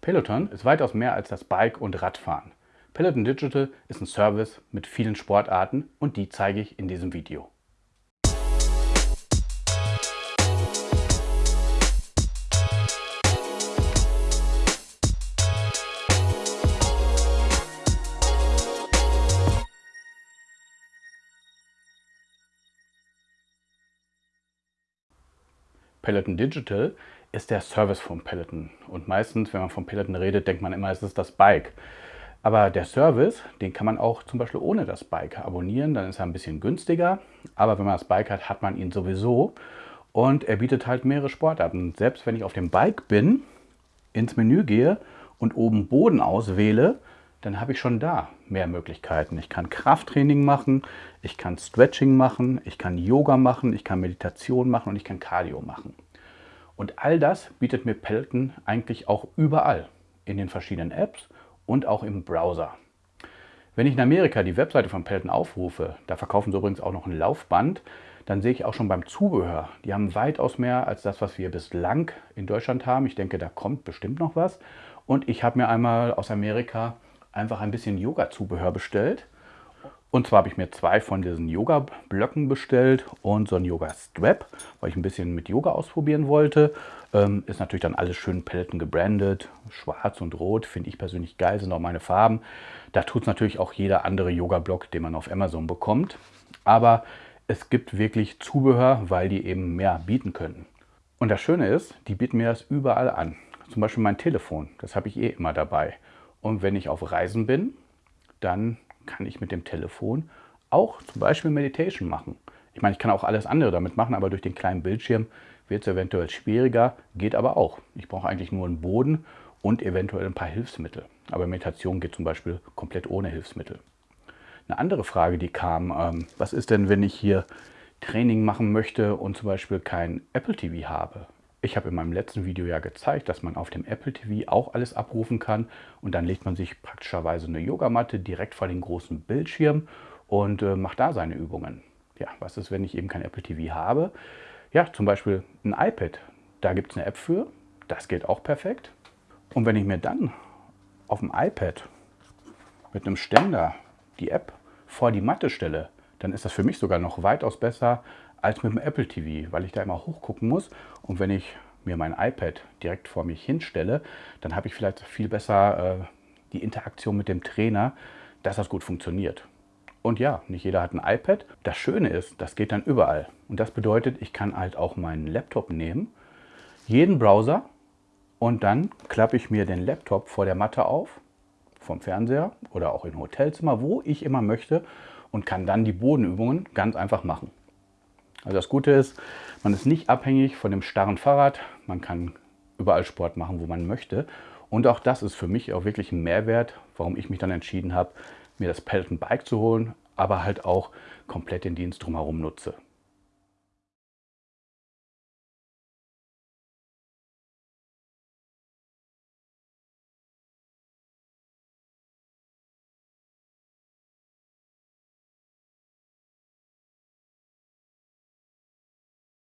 Peloton ist weitaus mehr als das Bike- und Radfahren. Peloton Digital ist ein Service mit vielen Sportarten und die zeige ich in diesem Video. Peloton Digital ist der Service von Peloton. Und meistens, wenn man von Peloton redet, denkt man immer, es ist das Bike. Aber der Service, den kann man auch zum Beispiel ohne das Bike abonnieren. Dann ist er ein bisschen günstiger. Aber wenn man das Bike hat, hat man ihn sowieso. Und er bietet halt mehrere Sportarten. Selbst wenn ich auf dem Bike bin, ins Menü gehe und oben Boden auswähle, dann habe ich schon da mehr Möglichkeiten. Ich kann Krafttraining machen, ich kann Stretching machen, ich kann Yoga machen, ich kann Meditation machen und ich kann Cardio machen. Und all das bietet mir Peloton eigentlich auch überall, in den verschiedenen Apps und auch im Browser. Wenn ich in Amerika die Webseite von Peloton aufrufe, da verkaufen sie übrigens auch noch ein Laufband, dann sehe ich auch schon beim Zubehör, die haben weitaus mehr als das, was wir bislang in Deutschland haben. Ich denke, da kommt bestimmt noch was. Und ich habe mir einmal aus Amerika einfach ein bisschen Yoga-Zubehör bestellt. Und zwar habe ich mir zwei von diesen Yoga-Blöcken bestellt und so ein Yoga-Strap, weil ich ein bisschen mit Yoga ausprobieren wollte. Ähm, ist natürlich dann alles schön Paletten gebrandet. Schwarz und Rot finde ich persönlich geil, sind auch meine Farben. Da tut es natürlich auch jeder andere Yoga-Block, den man auf Amazon bekommt. Aber es gibt wirklich Zubehör, weil die eben mehr bieten können. Und das Schöne ist, die bieten mir das überall an. Zum Beispiel mein Telefon, das habe ich eh immer dabei. Und wenn ich auf Reisen bin, dann kann ich mit dem Telefon auch zum Beispiel Meditation machen. Ich meine, ich kann auch alles andere damit machen, aber durch den kleinen Bildschirm wird es eventuell schwieriger, geht aber auch. Ich brauche eigentlich nur einen Boden und eventuell ein paar Hilfsmittel. Aber Meditation geht zum Beispiel komplett ohne Hilfsmittel. Eine andere Frage, die kam, ähm, was ist denn, wenn ich hier Training machen möchte und zum Beispiel kein Apple TV habe? Ich habe in meinem letzten Video ja gezeigt, dass man auf dem Apple TV auch alles abrufen kann und dann legt man sich praktischerweise eine Yogamatte direkt vor den großen Bildschirm und äh, macht da seine Übungen. Ja, was ist, wenn ich eben kein Apple TV habe? Ja, zum Beispiel ein iPad. Da gibt es eine App für. Das geht auch perfekt. Und wenn ich mir dann auf dem iPad mit einem Ständer die App vor die Matte stelle, dann ist das für mich sogar noch weitaus besser als mit dem Apple TV, weil ich da immer hochgucken muss. Und wenn ich mir mein iPad direkt vor mich hinstelle, dann habe ich vielleicht viel besser äh, die Interaktion mit dem Trainer, dass das gut funktioniert. Und ja, nicht jeder hat ein iPad. Das Schöne ist, das geht dann überall. Und das bedeutet, ich kann halt auch meinen Laptop nehmen, jeden Browser und dann klappe ich mir den Laptop vor der Matte auf, vom Fernseher oder auch im Hotelzimmer, wo ich immer möchte und kann dann die Bodenübungen ganz einfach machen. Also das Gute ist, man ist nicht abhängig von dem starren Fahrrad. Man kann überall Sport machen, wo man möchte. Und auch das ist für mich auch wirklich ein Mehrwert, warum ich mich dann entschieden habe, mir das Peloton Bike zu holen, aber halt auch komplett den Dienst drumherum nutze.